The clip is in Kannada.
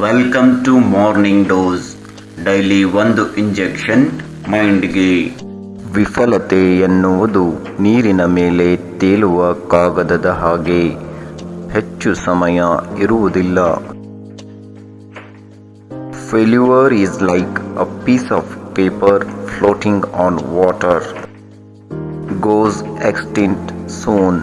Welcome to morning dose daily ಒಂದು ಇಂಜೆಕ್ಷನ್ ಮೈಂಡ್ಗೆ ವಿಫಲತೆ ಎನ್ನುವುದು ನೀರಿನ ಮೇಲೆ ತೇಲುವ ಕಾಗದದ ಹಾಗೆ. ಹೆಚ್ಚು ಸಮಯ ಇರುವುದಿಲ್ಲ. Failure is like a piece of paper floating on water goes extinct soon